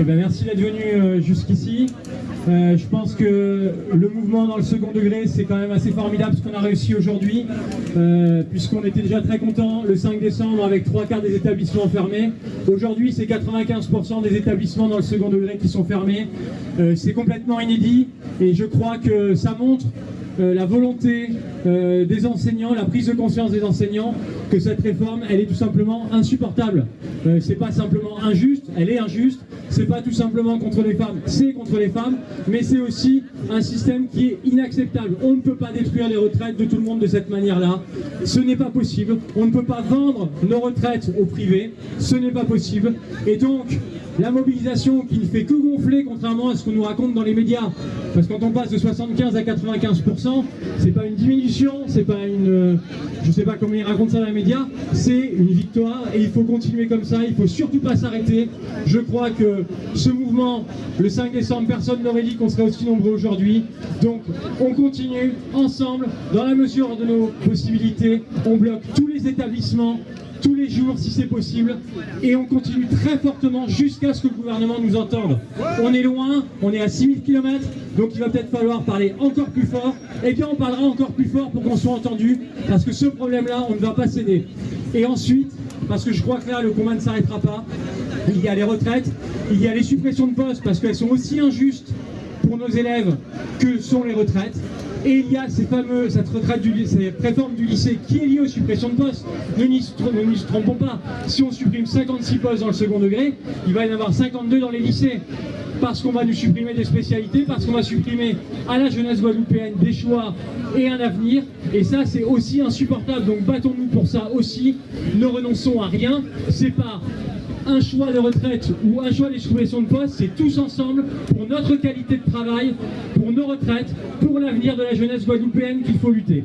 Eh ben, merci d'être venu euh, jusqu'ici. Euh, je pense que le mouvement dans le second degré, c'est quand même assez formidable ce qu'on a réussi aujourd'hui, euh, puisqu'on était déjà très content le 5 décembre avec trois quarts des établissements fermés. Aujourd'hui, c'est 95% des établissements dans le second degré qui sont fermés. C'est complètement inédit et je crois que ça montre la volonté des enseignants, la prise de conscience des enseignants que cette réforme, elle est tout simplement insupportable. Euh, c'est pas simplement injuste, elle est injuste. C'est pas tout simplement contre les femmes, c'est contre les femmes, mais c'est aussi un système qui est inacceptable. On ne peut pas détruire les retraites de tout le monde de cette manière-là. Ce n'est pas possible. On ne peut pas vendre nos retraites au privé. Ce n'est pas possible. Et donc, la mobilisation qui ne fait que gonfler contrairement à ce qu'on nous raconte dans les médias. Parce que quand on passe de 75 à 95%, c'est pas une diminution, c'est pas une... euh, Je sais pas comment ils racontent ça dans les médias, c'est une victoire et il faut continuer comme ça, il faut surtout pas s'arrêter. Je crois que ce mouvement, le 5 décembre, personne n'aurait dit qu'on serait aussi nombreux aujourd'hui. Donc on continue ensemble, dans la mesure de nos possibilités, on bloque tous les établissements, tous les jours si c'est possible et on continue très fortement jusqu'à ce que le gouvernement nous entende. On est loin, on est à 6000 km, donc il va peut-être falloir parler encore plus fort. Et bien on parlera encore plus fort pour qu'on soit entendu, parce que ce problème-là, on ne va pas céder. Et ensuite, parce que je crois que là, le combat ne s'arrêtera pas, il y a les retraites, il y a les suppressions de postes, parce qu'elles sont aussi injustes pour nos élèves que sont les retraites. Et il y a ces fameux, cette retraite du lycée, cette réforme du lycée qui est liée aux suppressions de postes. Ne nous y trompons pas. Si on supprime 56 postes dans le second degré, il va y en avoir 52 dans les lycées. Parce qu'on va nous supprimer des spécialités, parce qu'on va supprimer à la jeunesse guadeloupéenne des choix et un avenir. Et ça, c'est aussi insupportable. Donc battons-nous pour ça aussi. Ne renonçons à rien. C'est pas un choix de retraite ou un choix des suppressions de poste, c'est tous ensemble pour notre qualité de travail, pour nos retraites, pour l'avenir de la jeunesse guadeloupéenne qu'il faut lutter.